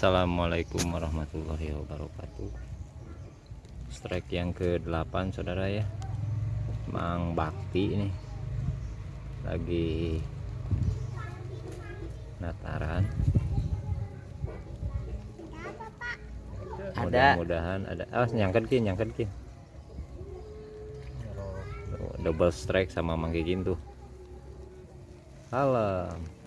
Assalamualaikum warahmatullahi wabarakatuh. Strike yang ke-8 saudara ya. Mang Bakti ini lagi nataran Ada. mudah-mudahan ada. Ah nyangkat kin nyangkat kin Tuh, double strike sama Mang Kikin tuh. Alam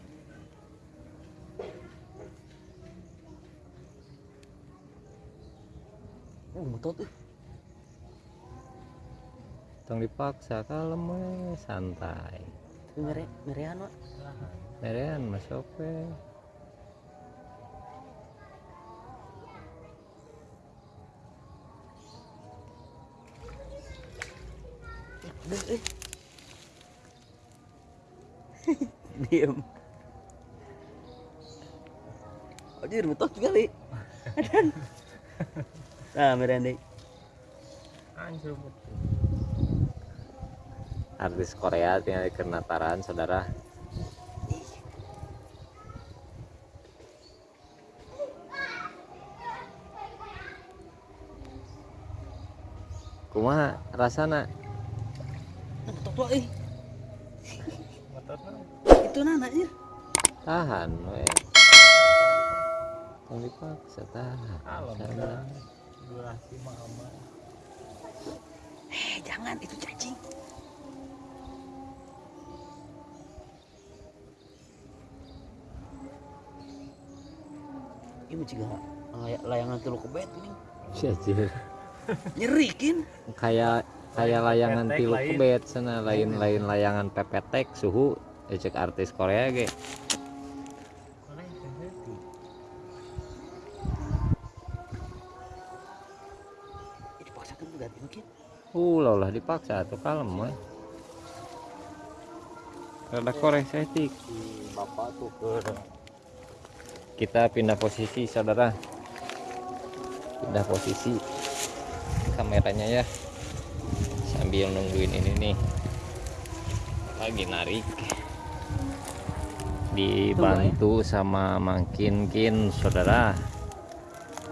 Oh, betul tuh. tong dipaksa kalem we santai Tapi mere merean Wak. merean masuk we eh. Diam. Anjir, betul sekali. Nah, merean deh. artis Korea tinggal ke nataran saudara kumaha rasana Nah, tuh, eh. Itu nanaknya. tahan we Tong dipaksa tahan Sabar. Durasi mah aman Eh, jangan itu cacing. Ini juga lay- layangan teluk kebet ini. Syajir. Nyeri kin. kayak kayak layangan tilu lain. kebet sana lain-lain layangan pepetek suhu cek artis Korea ge uh lah dipaksa tuh kalem we rada korek setik. Bapak tuh ke kita pindah posisi saudara. Pindah posisi. Kameranya ya. Sambil nungguin ini nih. Lagi narik. Dibantu sama Mangkin Kin saudara.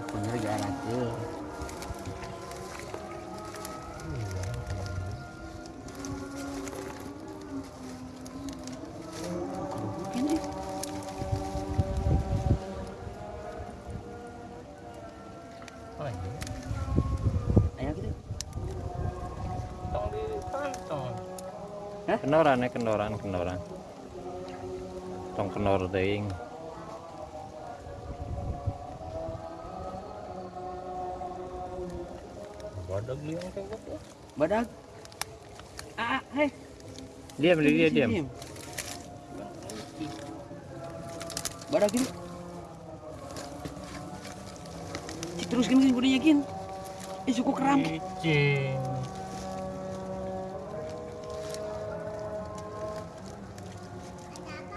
Aku ayo gitu. tong dipantong kendoran ya kendoran kendoran tong kendor deing badak liang kayak gitu Badak. Ah, ah, hei. diam dia dia diam Badak gini. Terus gini bodinya kin. Eh suku keram.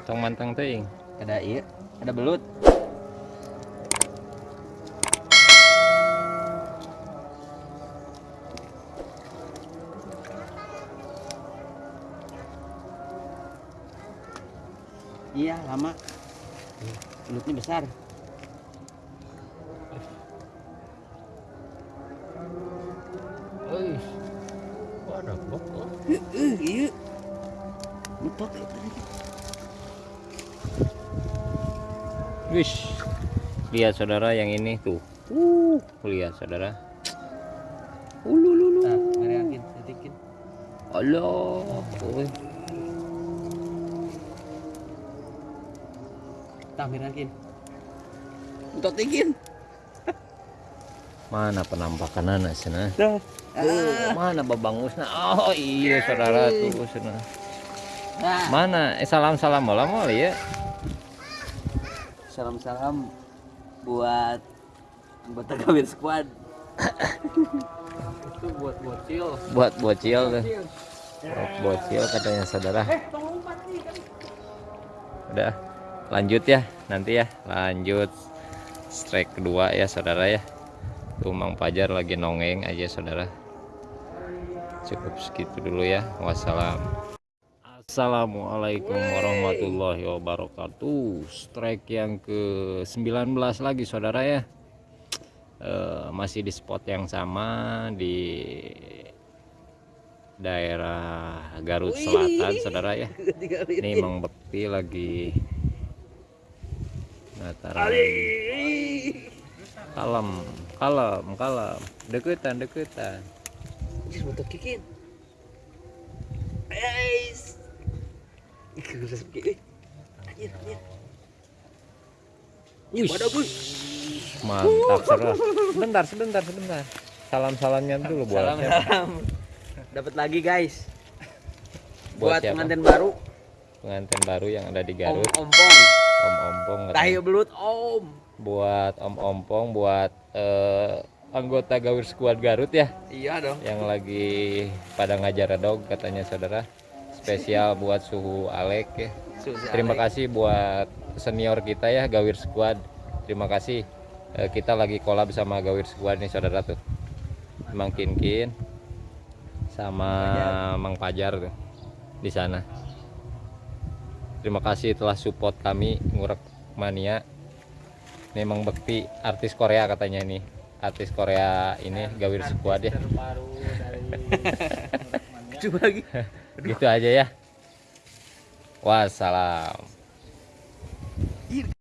Tong mantang teing Ada iya, ada belut. Iya, lama. Belutnya besar. Badak bokok Eh, iya. Betot ya tadi. Wish. Lihat saudara yang ini tuh. Uh, lihat saudara. Ulululu. Nah, ngeriakin, setikin. Allah. Uy. Tah, ngeriakin. Betot ikin. Mana penampakan anak sana? Oh, mana babangusna? Oh iya saudara tuh sana. Mana? Eh salam salam malam mal ya. salam-salam buat anggota Gawir Squad. itu buat bocil Buat bocil tuh. Buat bocil katanya saudara. Udah lanjut ya nanti ya lanjut strike kedua ya saudara ya. Tuh Mang Pajar lagi nongeng aja saudara. Cukup segitu dulu ya. Wassalam. Assalamualaikum warahmatullahi wabarakatuh. Strike yang ke-19 lagi saudara ya. Eh, Masih di spot yang sama Di daerah Garut Selatan saudara ya. Ini Mang Bekti lagi Nataran Kalem, kalem, kalem Deketan, deketan Jis butuh kikin. Guys. Ikan rasa kikin. Anjir, anjir. Wih, mantap seru. Sebentar, sebentar, sebentar. Salam-salamnya dulu buat Salam salam. Dapat lagi guys. Buat Buat siapa? pengantin baru. Pengantin baru yang ada di Om Garut. Ompong. Om Ompong. Tahi belut Om. Buat Om Ompong buat eh, anggota Gawir Squad Garut ya. Iya dong. yang lagi pada ngajar dog katanya saudara. Spesial buat suhu Alek ya. Susi terima Alek. kasih buat senior kita ya Gawir Squad. Terima kasih. Eh, kita lagi collab sama Gawir Squad nih saudara tuh. Mang Kinkin sama Mang Pajar tuh di sana. Terima kasih telah support kami ngurek mania memang Bekti artis Korea katanya ini. Artis Korea ini Gawir sekuat ya coba lagi. Gitu aja ya. Wassalam. Iya.